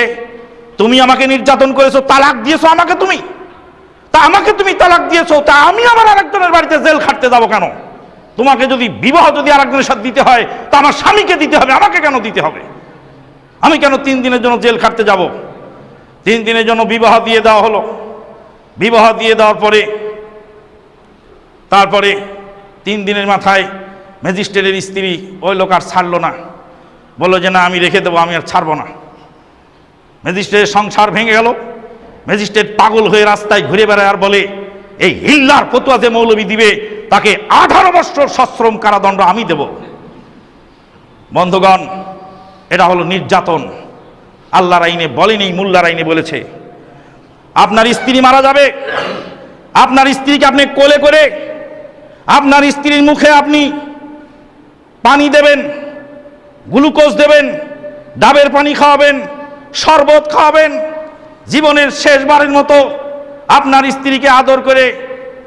তুমি আমাকে নির্যাতন করেছ, তালাক দিয়েছ আমাকে তুমি। তা আমাকে তুমি তালাক দিয়েছ, তা আমি আমার আরেকজনের বাড়িতে জেল খাটতে যাব কেন? তোমাকে যদি বিবাহ যদি আরেকজনের সাথে দিতে হয়, তা আমার স্বামীকে দিতে হবে, আমাকে কেন দিতে হবে? আমি কেন তিন দিনের জন্য জেল খাটতে যাব? তিন দিনের জন্য বিবাহ দিয়ে দেওয়া হলো। বিবাহ দিয়ে দেওয়ার পরে, তারপরে তিন দিনের মাথায় ম্যাজিস্ট্রেটের স্ত্রী ওই লোক আর ছাড়লো না। বলল যে, না, আমি রেখে দেবো, আমি আর ছাড়বো না। ম্যাজিস্ট্রেটের সংসার ভেঙে গেল। ম্যাজিস্ট্রেট পাগল হয়ে রাস্তায় ঘুরে বেড়ায় আর বলে, এই হিল্লার ফতুয়া যে মৌলবী দিবে, তাকে আঠারো বছর সশ্রম কারাদণ্ড আমি দেব। বন্ধুগণ, এটা হলো নির্যাতন। আল্লাহর আইনে বলেনি, মোল্লার আইনে বলেছে। আপনার স্ত্রী মারা যাবে, আপনার স্ত্রীকে আপনি কোলে করে, আপনার স্ত্রীর মুখে আপনি পানি দেবেন, গ্লুকোজ দেবেন, ডাবের পানি খাওয়াবেন, শরবত খাওয়াবেন, জীবনের শেষবারের মতো আপনার স্ত্রীকে আদর করে,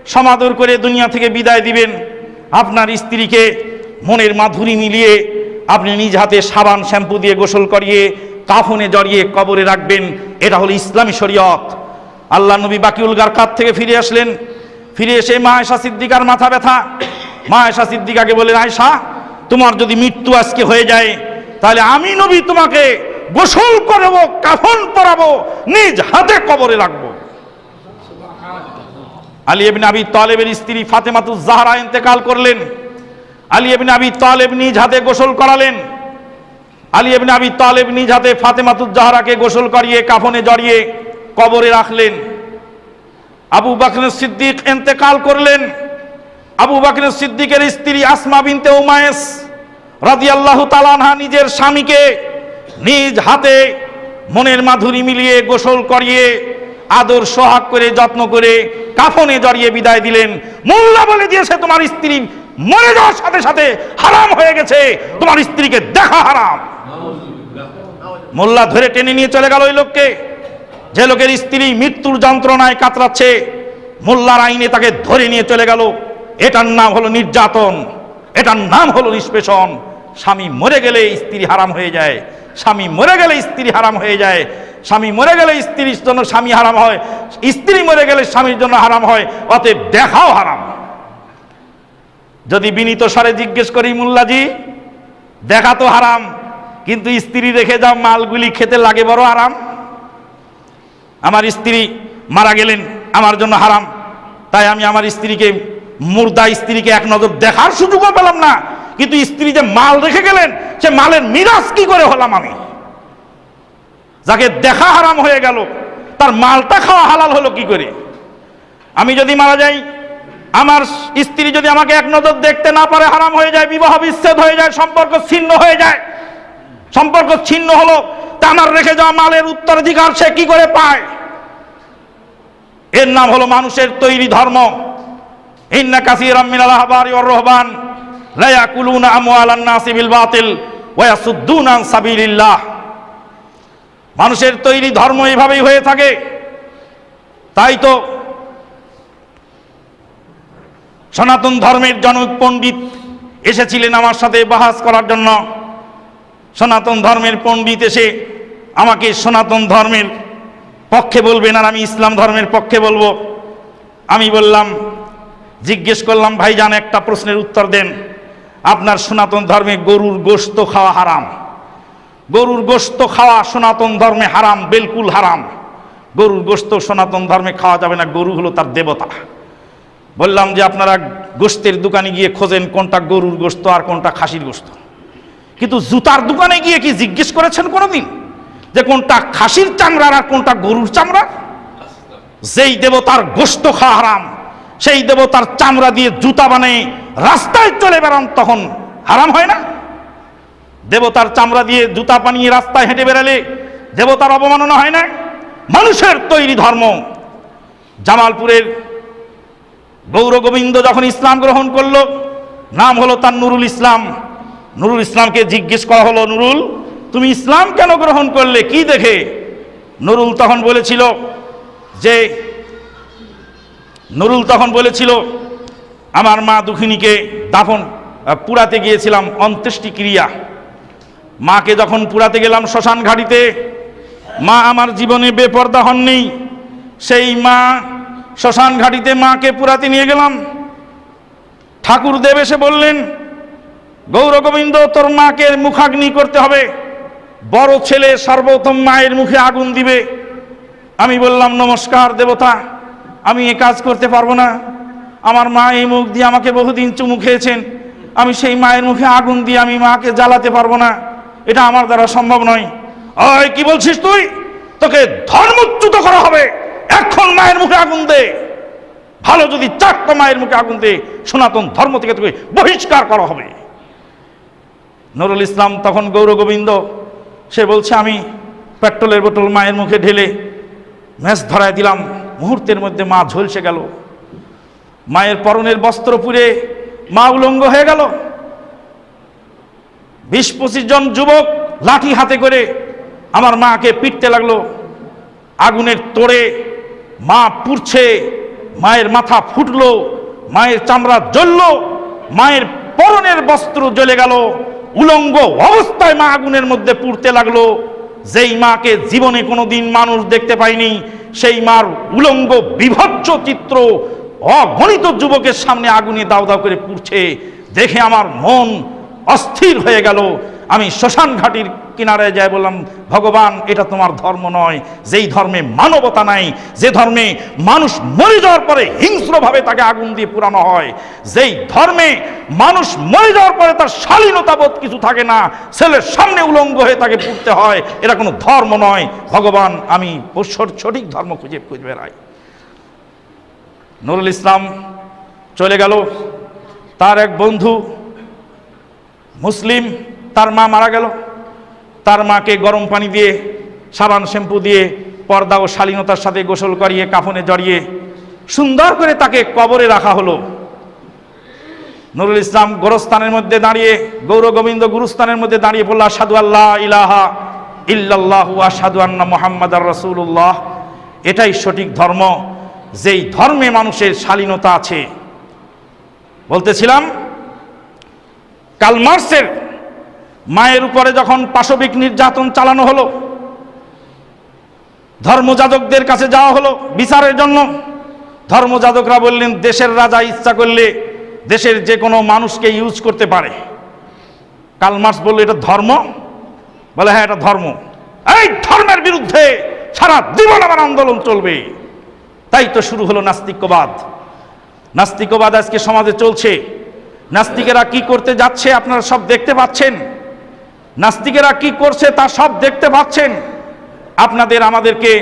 সমাদর করে দুনিয়া থেকে বিদায় দিবেন। আপনার স্ত্রীকে মনের মাধুরী মিলিয়ে আপনি নিজ হাতে সাবান, শ্যাম্পু দিয়ে গোসল করিয়ে কাফনে জড়িয়ে কবরে রাখবেন। এটা হলো ইসলামী শরীয়ত। আল্লাহ নবী বাকিউল কাত থেকে ফিরে আসলেন। ফিরে এসে মা সিদ্দিকার মাথা ব্যথা। মা সিদ্দিকাকে বললেন আয়সা তোমার যদি মৃত্যু আজকে হয়ে যায়, তাহলে আমি নবী তোমাকে গোসল করাবো, কাফন পরাবো, নিজ হাতে কবরে রাখব। আলী ইবনে আবি তালেবের স্ত্রী ফাতেমাতুজ জাহরা ইন্তেকাল করলেন। আলী ইবনে আবি তালেব নিজ হাতে গোসল করালেন। আলী ইবনে আবি তালেব নিজ হাতে ফাতেমাতুজ জাহরাকে গোসল করিয়ে কাফনে জড়িয়ে কবরে রাখলেন। আবু বাকর সিদ্দিক ইন্তেকাল করলেন। আবু বাকর সিদ্দিকের স্ত্রী আসমা বিনতে উমায়েস রাদিয়াল্লাহু তাআলা নিজের স্বামীকে নিজ হাতে মনের মাধুরী মিলিয়ে গোসল করিয়ে আদর সোহাগ করে, যত্ন করে কাফনে জড়িয়ে বিদায় দিলেন। মোল্লা বলে দিয়েছে তোমার স্ত্রী মরে যাওয়ার সাথে সাথে হারাম হয়ে গেছে। তোমার স্ত্রীকে দেখা হারাম। মোল্লা ধরে টেনে নিয়ে চলে গেল ওই লোককে। যে লোকের স্ত্রী মৃত্যুর যন্ত্রণায় কাতরাচ্ছে, মোল্লার আইনে তাকে ধরে নিয়ে চলে গেল। এটার নাম হলো নির্যাতন, এটার নাম হলো নিষ্পেষণ। স্বামী মরে গেলে স্ত্রী হারাম হয়ে যায়, স্বামী মরে গেলে স্ত্রী হারাম হয়ে যায়। স্বামী মরে গেলে স্ত্রীর জন্য স্বামী হারাম হয়, স্ত্রী মরে গেলে স্বামীর জন্য হারাম হয়, অতএব দেখাও হারাম। যদি বিনীত স্বরে জিজ্ঞেস করি, মুল্লাজি, দেখা তো হারাম, কিন্তু স্ত্রী রেখে যাও, মালগুলি খেতে লাগে বড় আরাম। আমার স্ত্রী মারা গেলেন, আমার জন্য হারাম। তাই আমি আমার স্ত্রীকে, মুর্দা স্ত্রীকে এক নজর দেখার সুযোগও পেলাম না। কিন্তু স্ত্রী যে মাল রেখে গেলেন, সে মালের মিরাজ কি করে হলাম আমি? যাকে দেখা হারাম হয়ে গেল, তার মালটা খাওয়া হালাল হলো কি করে? আমি যদি মারা যাই আমার স্ত্রী যদি আমাকে এক নজর দেখতে না পারে, হারাম হয়ে যায়, বিবাহ বিচ্ছেদ হয়ে যায়, সম্পর্ক ছিন্ন হয়ে যায়। সম্পর্ক ছিন্ন হলো, তা আমার রেখে যাওয়া মালের উত্তরাধিকার সে কি করে পায়? এর নাম হলো মানুষের তৈরি ধর্ম। বাতিল ওয়া মানুষের তৈরি ধর্ম এইভাবেই হয়ে থাকে। তাই তো সনাতন ধর্মের জনক পণ্ডিত এসেছিলেন আমার সাথে বাহাস করার জন্য। সনাতন ধর্মের পণ্ডিত এসে আমাকে সনাতন ধর্মের পক্ষে বলবেন আর আমি ইসলাম ধর্মের পক্ষে বলব। আমি বললাম, জিজ্ঞেস করলাম, ভাইজান, একটা প্রশ্নের উত্তর দেন। আপনার সনাতন ধর্মে গরুর গোশত খাওয়া হারাম। গরুর গোশত খাওয়া সনাতন ধর্মে হারাম, বিলকুল হারাম। গরুর গোশত সনাতন ধর্মে খাওয়া যাবে না, গরু হলো তার দেবতা। বললাম যে আপনারা গোস্তের দোকানে গিয়ে খোঁজেন কোনটা গরুর গোশত আর কোনটা খাসির গোশত কিন্তু জুতার দোকানে গিয়ে কি জিজ্ঞেস করেছেন কোনোদিন? যে কোনটা খাসির চামড়ার আর কোনটা গরুর চামড়া যেই দেবতার গোশত খাওয়া হারাম, সেই দেবতার চামড়া দিয়ে জুতা বানিয়ে রাস্তায় চলে বেড়ান তখন হারাম হয় না? দেবতার চামড়া দিয়ে জুতা বানিয়ে রাস্তায় হেঁটে বেড়ালে দেবতার অবমাননা হয় না? মানুষের তৈরি ধর্ম। জামালপুরের গৌর গোবিন্দ যখন ইসলাম গ্রহণ করল, নাম হলো তার নুরুল ইসলাম। নুরুল ইসলামকে জিজ্ঞেস করা হলো, নুরুল, তুমি ইসলাম কেন গ্রহণ করলে? কি দেখে? নুরুল তখন বলেছিল যে, নুরুল তখন বলেছিল, আমার মা দুখিনীকে দাফন পুরাতে গিয়েছিলাম অন্ত্যেষ্টি ক্রিয়া মাকে যখন পুরাতে গেলাম শ্মশান ঘাটিতে, মা আমার জীবনে বেপর্দা হননি। সেই মা শ্মশান ঘাটিতে মাকে পুরাতে নিয়ে গেলাম। ঠাকুর দেব এসে বললেন গৌর গোবিন্দ তোর মাকে মুখাগ্নি করতে হবে। বড় ছেলে সর্বোত্তম মায়ের মুখে আগুন দিবে। আমি বললাম, নমস্কার দেবতা, আমি এ কাজ করতে পারব না। আমার মা এই মুখ দিয়ে আমাকে বহুদিন চুমু খেয়েছেন। আমি সেই মায়ের মুখে আগুন দিয়ে আমি মাকে জ্বালাতে পারব না। এটা আমার দ্বারা সম্ভব নয়। ওই কি বলছিস তুই? তোকে ধর্মচ্যুত করা হবে। এখন মায়ের মুখে আগুন দে। ভালো যদি চারটা মায়ের মুখে আগুন দে, সনাতন ধর্ম থেকে তোকে বহিষ্কার করা হবে। নুরুল ইসলাম তখন গৌর গোবিন্দ, সে বলছে, আমি পেট্রোলের বোতল মায়ের মুখে ঢেলে ম্যাচ ধরায় দিলাম, মুহূর্তের মধ্যে মা ঝলসে গেল। মায়ের পরনের বস্ত্র পুড়ে মা উলঙ্গ হয়ে গেল। বিশ পঁচিশ জন যুবক লাঠি হাতে করে আমার মাকে পিটতে লাগল, আগুনের তোড়ে মা পুড়ছে, মায়ের মাথা ফুটলো, মায়ের চামড়া জ্বলল, মায়ের পরনের বস্ত্র জ্বলে গেল, উলঙ্গ অবস্থায় মা আগুনের মধ্যে পুড়তে লাগল। যেই মাকে জীবনে কোনোদিন মানুষ দেখতে পায়নি, সেই মার উলঙ্গ বিভৎস চিত্র অগণিত যুবকের সামনে আগুনে দাও দাও করে পুড়ছে, দেখে আমার মন অস্থির হয়ে গেল। আমি শ্মশান ঘাটির কিনারে যাই বললাম, ভগবান, এটা তোমার ধর্ম নয়। যেই ধর্মে মানবতা নাই, যে ধর্মে মানুষ মরে যাওয়ার পরে হিংস্রভাবে তাকে আগুন দিয়ে পুরানো হয়, যেই ধর্মে মানুষ মরে যাওয়ার পরে তার শালীনতাবোধ কিছু থাকে না, ছেলের সামনে উলঙ্গ হয়ে তাকে পুড়তে হয়, এটা কোনো ধর্ম নয়। ভগবান, আমি সঠিক ধর্ম খুঁজে খুঁজে বেড়াই। নুরুল ইসলাম চলে গেল। তার এক বন্ধু, মুসলিম তার মা মারা গেল। তার মাকে গরম পানি দিয়ে, সাবান শ্যাম্পু দিয়ে, পর্দা ও শালীনতার সাথে গোসল করিয়ে, কাফনে জড়িয়ে সুন্দর করে তাকে কবরে রাখা হলো। নুরুল ইসলাম গোরস্থানের মধ্যে দাঁড়িয়ে, গৌর গোবিন্দ গুরুস্থানের মধ্যে দাঁড়িয়ে বলল সাধু আল্লাহ ইলাহা ইল্লাল্লাহু আসাদু আন্না মোহাম্মদ আর রসুল্লাহ এটাই সঠিক ধর্ম। যেই ধর্মে মানুষের শালীনতা আছে। বলতেছিলাম, কাল মার্সের মায়ের উপরে যখন পাশবিক নির্যাতন চালানো হলো, ধর্মযাজকদের কাছে যাওয়া হলো বিচারের জন্য, ধর্মযাজকরা বললেন, দেশের রাজা ইচ্ছা করলে দেশের যে কোনো মানুষকে ইউজ করতে পারে। কাল মার্স বলল, এটা ধর্ম? বলে হ্যাঁ এটা ধর্ম। এই ধর্মের বিরুদ্ধে সারা জীবন আমার আন্দোলন চলবে। তাই তো শুরু হলো নাস্তিক্যবাদ নাস্তিকবাদ আজকে সমাজে চলছে। নাস্তিকেরা কি করতে যাচ্ছে আপনারা সব দেখতে পাচ্ছেন। নাস্তিকেরা কি করছে তা সব দেখতে পাচ্ছেন। আপনাদের আমাদেরকে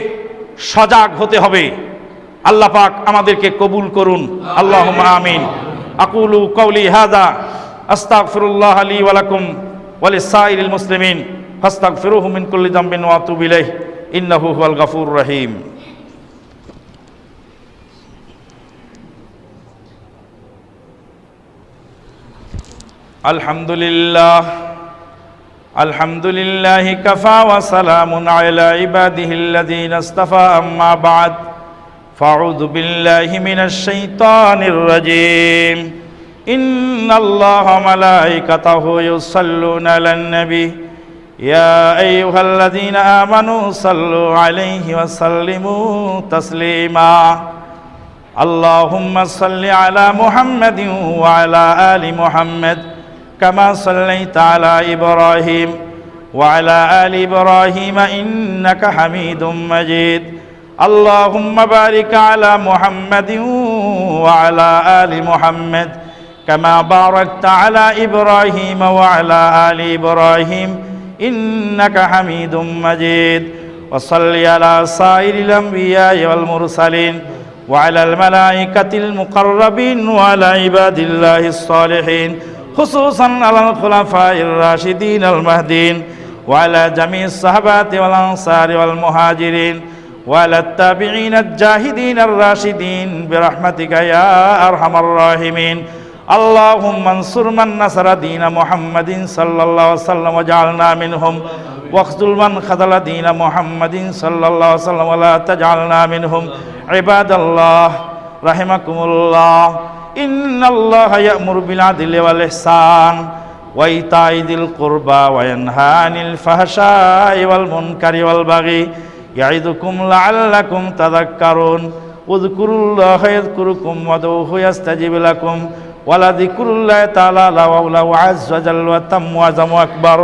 সজাগ হতে হবে। আল্লাহ পাক আমাদেরকে কবুল করুন। আল্লাহ আমিন। আকুলু কৌলি হাদা আস্তাগফিরুল্লাহ আলী ওয়ালাকুম ওয়ালিসাইল মুসলিমিন। ফাস্তাগফিরুহু মিন কুল্লি যামবিন ওয়া ইন্নাহু হুয়াল গাফুরুর রহিম। আলহামদুলিল্লাহ। الحمد لله كفى وسلام على عباده الذين اصطفى أما بعد فأعوذ بالله من الشيطان الرجيم إن الله ملائكته يصلون على النبي يا أيها الذين آمنوا صلوا عليه وسلموا تسليما اللهم صل على محمد وعلى آل محمد كما صليت على إبراهيم وعلى آل إبراهيم إنك حميد مجيد اللهم بارك على محمد وعلى آل محمد كما باركت على إبراهيم وعلى آل إبراهيم إنك حميد مجيد وصل على سائر الأنبياء والمرسلين وعلى الملائكة المقربين وعلى عباد الله الصالحين خصوصا على الخلفاء الراشدين المهدين وعلى جميع الصحابات والأنصار والمهاجرين وعلى التابعين الجاهدين الراشدين برحمتك يا أرحم الراحمين اللهم انصر من نصر دين محمد صلى الله عليه وسلم وجعلنا منهم واخذل من خذل دين محمد صلى الله عليه وسلم ولا تجعلنا منهم عباد الله رحمكم الله ইন্নাল্লাহ ইয়ামুরু বিল আদলি ওয়াল ইহসান ওয়া ইতাই দিল কুরবা ওয়া ইয়ানহা আনিল ফাহশাই ওয়াল মুনকারি ওয়াল বাগি ইয়াইদুকুম লাআল্লাকুম তাযাক্কারুন, উযকুরুল্লাহ ইয়াযকুরুকুম ওয়াদউহু ইয়াস্তাজিব লাকুম ওয়ালা যিকরুল্লাহ তাআলা লাওয়া ওয়া আযজা জাল্লা তাম্মু আযমু আকবার।